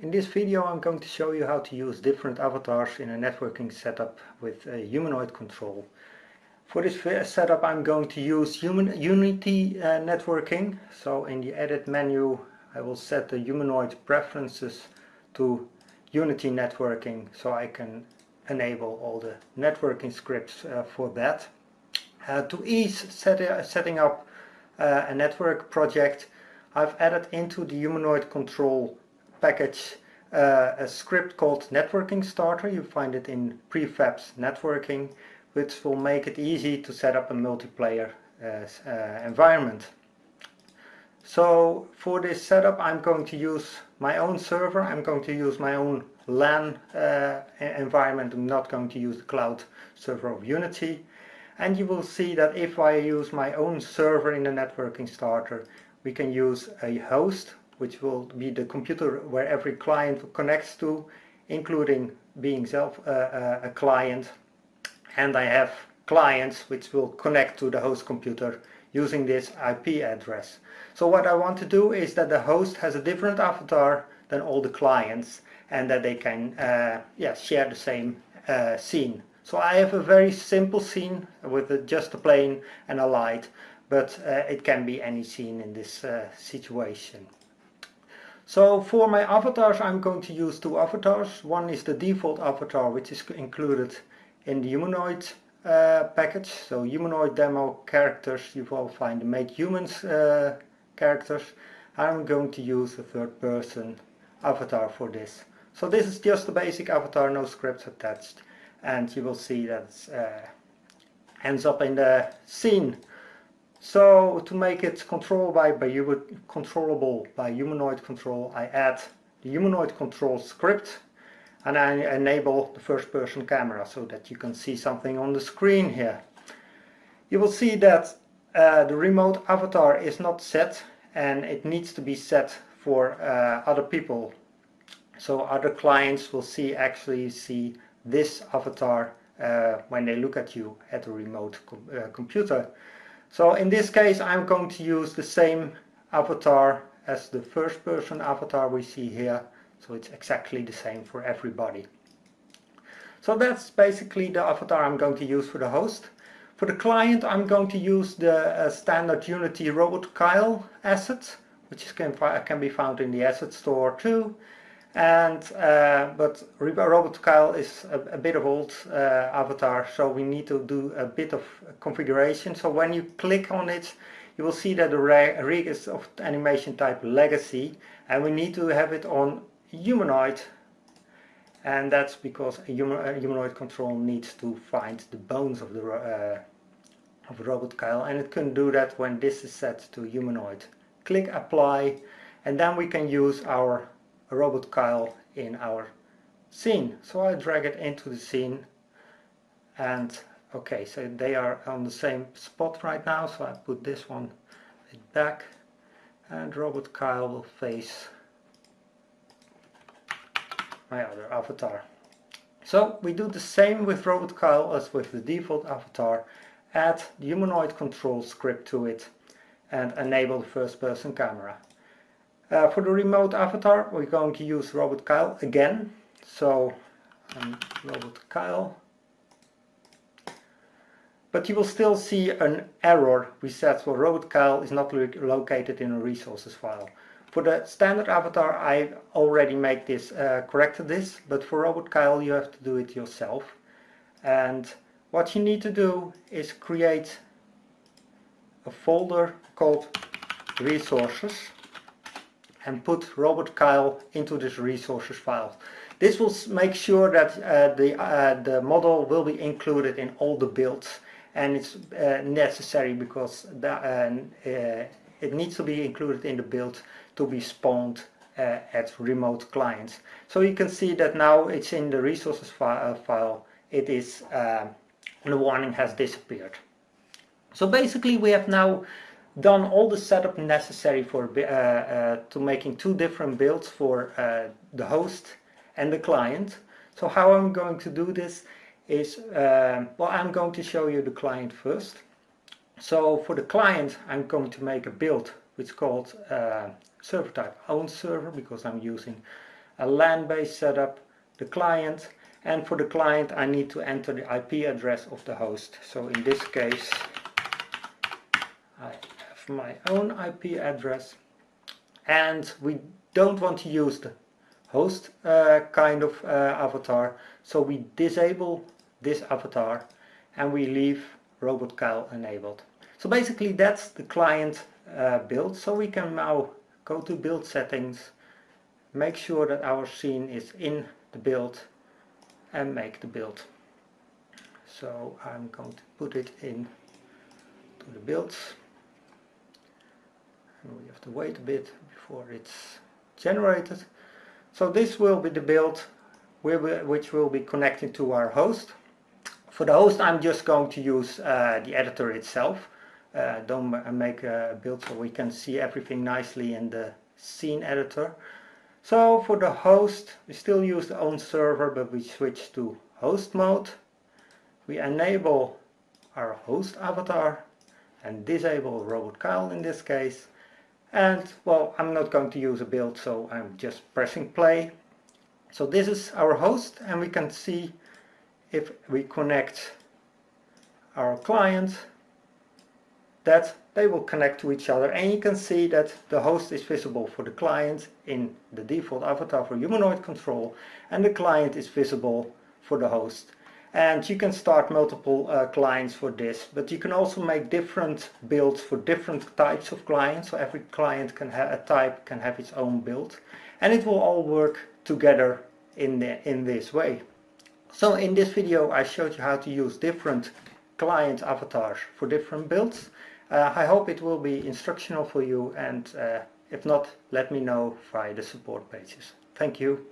In this video I'm going to show you how to use different avatars in a networking setup with a humanoid control. For this setup I'm going to use human, Unity uh, networking. So in the edit menu I will set the humanoid preferences to Unity networking so I can enable all the networking scripts uh, for that. Uh, to ease set, uh, setting up uh, a network project I've added into the humanoid control package uh, a script called networking starter. You find it in prefabs networking which will make it easy to set up a multiplayer uh, uh, environment. So for this setup I'm going to use my own server. I'm going to use my own LAN uh, environment. I'm not going to use the cloud server of Unity. And you will see that if I use my own server in the networking starter we can use a host which will be the computer where every client connects to, including being self uh, uh, a client. And I have clients which will connect to the host computer using this IP address. So what I want to do is that the host has a different avatar than all the clients and that they can uh, yeah, share the same uh, scene. So I have a very simple scene with just a plane and a light, but uh, it can be any scene in this uh, situation. So for my avatars I'm going to use two avatars. One is the default avatar which is included in the humanoid uh, package. So humanoid demo characters you will find the make humans uh, characters. I'm going to use a third person avatar for this. So this is just the basic avatar, no scripts attached. And you will see that uh, ends up in the scene so to make it controllable by, by controllable by humanoid control, I add the humanoid control script and I enable the first person camera so that you can see something on the screen here. You will see that uh, the remote avatar is not set and it needs to be set for uh, other people. So other clients will see actually see this avatar uh, when they look at you at a remote com uh, computer. So in this case I'm going to use the same avatar as the first person avatar we see here. So it's exactly the same for everybody. So that's basically the avatar I'm going to use for the host. For the client I'm going to use the uh, standard Unity Robot Kyle asset, which can, can be found in the asset store too and uh, but Robot Kyle is a, a bit of old uh, avatar so we need to do a bit of configuration. So when you click on it you will see that the rig is of animation type legacy and we need to have it on humanoid. And that's because a humanoid control needs to find the bones of the uh, of Robot Kyle and it can do that when this is set to humanoid. Click apply and then we can use our robot Kyle in our scene. So I drag it into the scene and okay, so they are on the same spot right now, so I put this one back and Robot Kyle will face my other avatar. So we do the same with Robot Kyle as with the default avatar, add the humanoid control script to it and enable the first person camera. Uh, for the remote avatar we're going to use Robot Kyle again. So um, Robot Kyle. But you will still see an error reset for Robot Kyle is not located in a resources file. For the standard avatar I already make this, uh, corrected this, but for Robot Kyle you have to do it yourself. And what you need to do is create a folder called resources and put Robot Kyle into this resources file. This will make sure that uh, the, uh, the model will be included in all the builds and it's uh, necessary because uh, uh, it needs to be included in the build to be spawned uh, at remote clients. So you can see that now it's in the resources fi file, it is, the warning has disappeared. So basically we have now done all the setup necessary for uh, uh, to making two different builds for uh, the host and the client. So how I'm going to do this is, uh, well I'm going to show you the client first. So for the client I'm going to make a build which is called uh, server type own server because I'm using a LAN-based setup, the client, and for the client I need to enter the IP address of the host. So in this case my own IP address and we don't want to use the host uh, kind of uh, avatar so we disable this avatar and we leave robot Kyle enabled. So basically that's the client uh, build so we can now go to build settings make sure that our scene is in the build and make the build. So I'm going to put it in to the builds and we have to wait a bit before it's generated. So this will be the build which will be connected to our host. For the host I'm just going to use uh, the editor itself. Uh, don't make a build so we can see everything nicely in the scene editor. So for the host, we still use the own server, but we switch to host mode. We enable our host avatar and disable Robot Kyle in this case. And well, I'm not going to use a build, so I'm just pressing play. So this is our host and we can see if we connect our client that they will connect to each other and you can see that the host is visible for the client in the default avatar for humanoid control and the client is visible for the host and you can start multiple uh, clients for this but you can also make different builds for different types of clients so every client can have a type can have its own build and it will all work together in the, in this way so in this video I showed you how to use different client avatars for different builds uh, I hope it will be instructional for you and uh, if not, let me know via the support pages. Thank you.